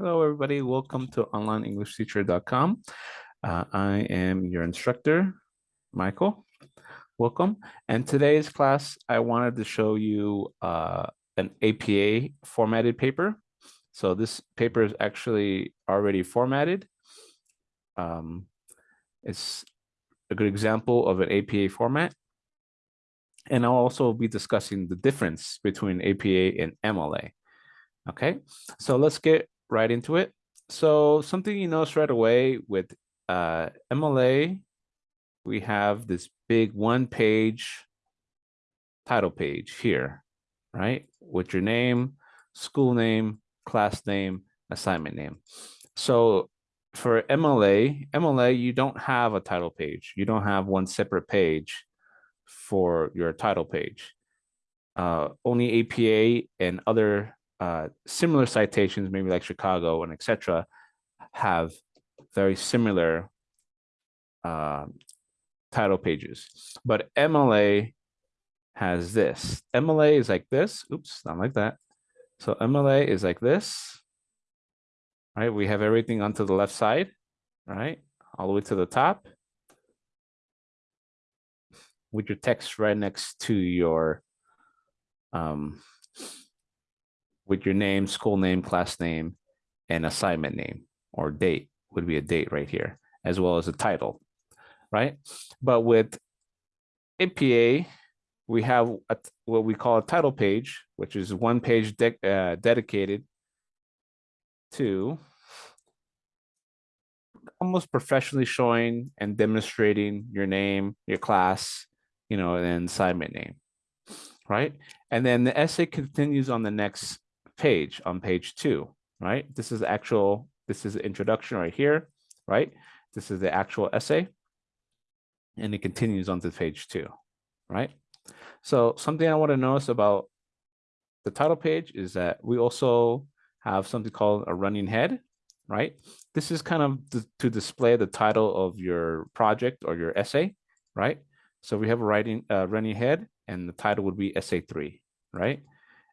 Hello, everybody. Welcome to onlineenglishteacher.com. Uh, I am your instructor, Michael. Welcome. And today's class, I wanted to show you uh, an APA formatted paper. So this paper is actually already formatted. Um, it's a good example of an APA format. And I'll also be discussing the difference between APA and MLA. Okay, so let's get right into it. So something you notice right away with uh, MLA, we have this big one page title page here, right? With your name, school name, class name, assignment name. So for MLA, MLA, you don't have a title page. You don't have one separate page for your title page. Uh, only APA and other uh, similar citations, maybe like Chicago and etc., have very similar uh, title pages. But MLA has this. MLA is like this. Oops, not like that. So MLA is like this. Right, we have everything onto the left side, right, all the way to the top, with your text right next to your um, with your name, school name, class name, and assignment name or date would be a date right here, as well as a title, right? But with APA, we have a, what we call a title page, which is one page de uh, dedicated to almost professionally showing and demonstrating your name, your class, you know, and assignment name, right? And then the essay continues on the next page on page two, right? This is actual, this is the introduction right here, right? This is the actual essay. And it continues on to page two, right? So something I want to notice about the title page is that we also have something called a running head, right? This is kind of to display the title of your project or your essay, right? So we have a writing uh, running head and the title would be essay three, right?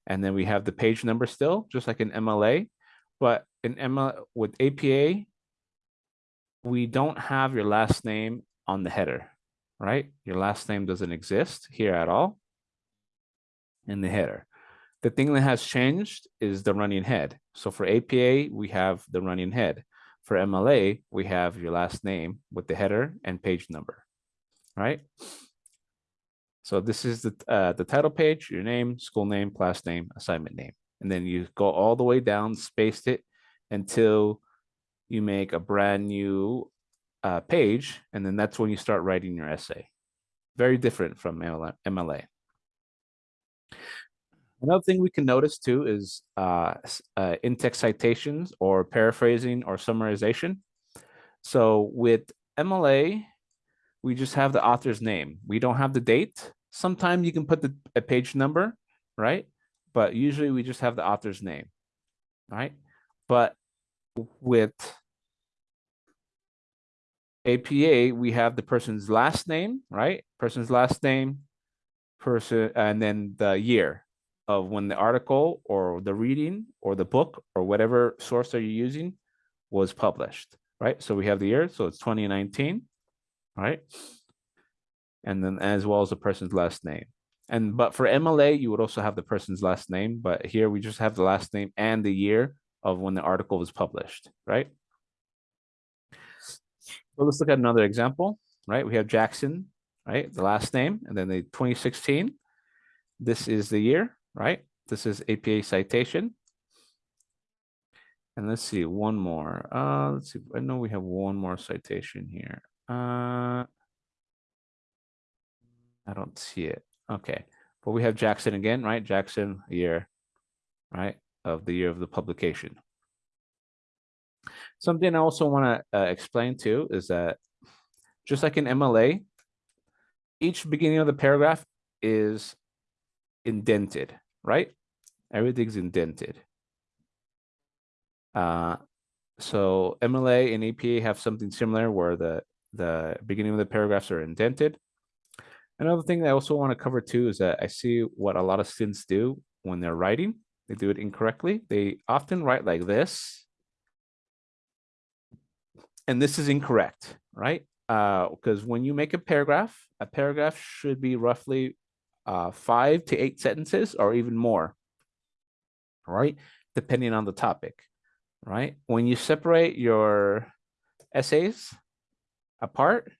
And then we have the page number still, just like in MLA. But in ML with APA, we don't have your last name on the header, right? Your last name doesn't exist here at all in the header. The thing that has changed is the running head. So for APA, we have the running head. For MLA, we have your last name with the header and page number, right? So this is the, uh, the title page, your name, school name, class name, assignment name. And then you go all the way down, spaced it until you make a brand new uh, page. And then that's when you start writing your essay. Very different from MLA. Another thing we can notice too is uh, uh, in-text citations or paraphrasing or summarization. So with MLA, we just have the author's name. We don't have the date. Sometimes you can put the a page number, right? But usually we just have the author's name, right? But with APA, we have the person's last name, right? Person's last name, person, and then the year of when the article or the reading or the book or whatever source are you using was published, right? So we have the year, so it's 2019, right? And then as well as the person's last name. And but for MLA, you would also have the person's last name, but here we just have the last name and the year of when the article was published, right? So let's look at another example, right? We have Jackson, right? The last name, and then the 2016. This is the year, right? This is APA citation. And let's see, one more. Uh, let's see, I know we have one more citation here. Uh, I don't see it. Okay, but we have Jackson again, right? Jackson year, right, of the year of the publication. Something I also want to uh, explain too is that just like in MLA, each beginning of the paragraph is indented, right? Everything's indented. Uh, so MLA and APA have something similar where the, the beginning of the paragraphs are indented. Another thing that I also want to cover too is that I see what a lot of students do when they're writing. They do it incorrectly. They often write like this, and this is incorrect, right? Uh, because when you make a paragraph, a paragraph should be roughly uh, five to eight sentences or even more, right? Depending on the topic, right? When you separate your essays apart,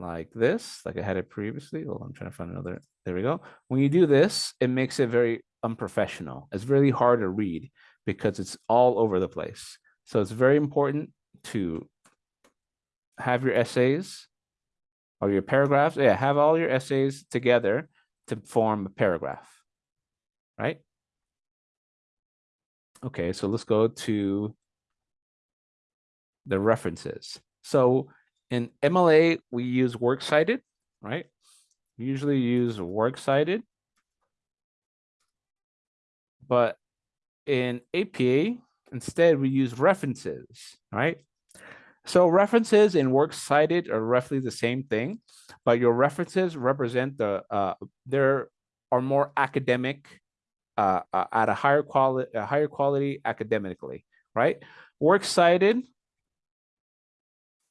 like this, like I had it previously. Well, I'm trying to find another. There we go. When you do this, it makes it very unprofessional. It's really hard to read because it's all over the place. So it's very important to have your essays or your paragraphs. Yeah, have all your essays together to form a paragraph, right? Okay, so let's go to the references. So in MLA, we use works cited, right? We usually use works cited. But in APA, instead we use references, right? So references and works cited are roughly the same thing, but your references represent the, uh, there are more academic, uh, uh, at a higher quality, a higher quality academically, right? Works cited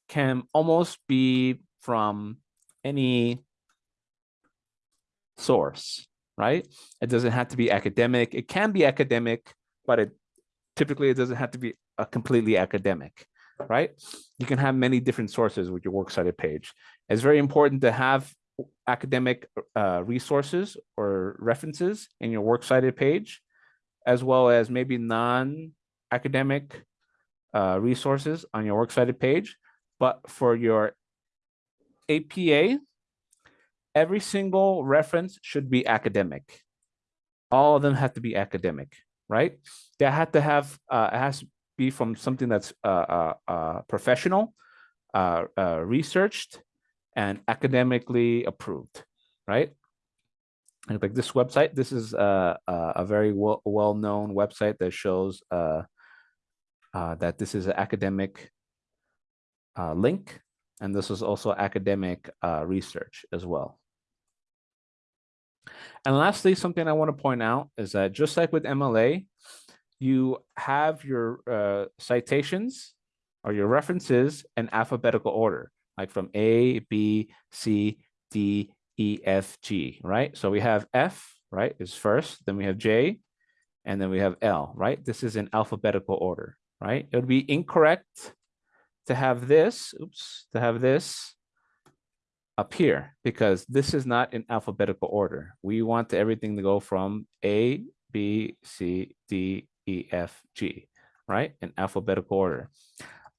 can almost be from any source, right? It doesn't have to be academic. It can be academic, but it typically it doesn't have to be a completely academic, right? You can have many different sources with your works cited page. It's very important to have academic uh, resources or references in your works cited page, as well as maybe non-academic uh, resources on your works cited page. But for your APA, every single reference should be academic. All of them have to be academic, right? They have to have, uh, it has to be from something that's uh, uh, uh professional, uh, uh, researched, and academically approved, right? And like this website, this is a, a very well, well-known website that shows that this is an academic uh, link. And this is also academic uh, research as well. And lastly, something I want to point out is that just like with MLA, you have your uh, citations or your references in alphabetical order, like from A, B, C, D, E, F, G, right? So we have F, right, is first, then we have J, and then we have L, right? This is in alphabetical order, right? It would be incorrect to have this, oops, to have this up here because this is not in alphabetical order. We want everything to go from A, B, C, D, E, F, G, right? In alphabetical order.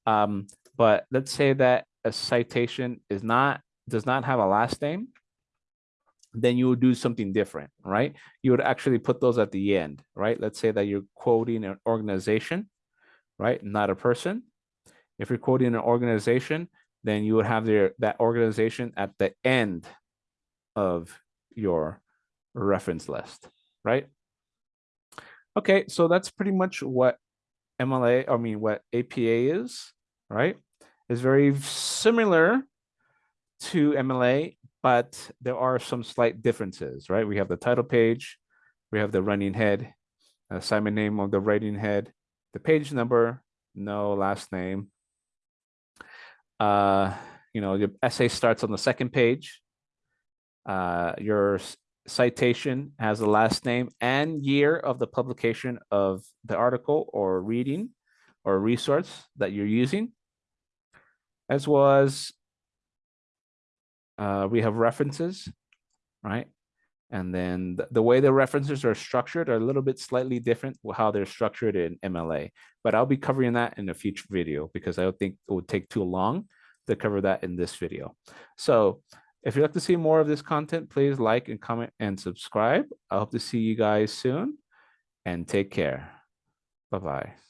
Um, but let's say that a citation is not, does not have a last name, then you would do something different, right? You would actually put those at the end, right? Let's say that you're quoting an organization, right? Not a person. If you're quoting an organization, then you would have their that organization at the end of your reference list, right? Okay, so that's pretty much what MLA, I mean, what APA is, right? It's very similar to MLA, but there are some slight differences, right? We have the title page, we have the running head, assignment name of the writing head, the page number, no last name, uh, you know, your essay starts on the second page. Uh, your citation has the last name and year of the publication of the article or reading or resource that you're using, as well as uh, we have references, right? And then the, the, way the references are structured are a little bit slightly different how they're structured in MLA. But I'll be covering that in a future video because I don't think it would take too long to cover that in this video. So if you'd like to see more of this content, please like and comment and subscribe. I hope to see you guys soon and take care. Bye-bye.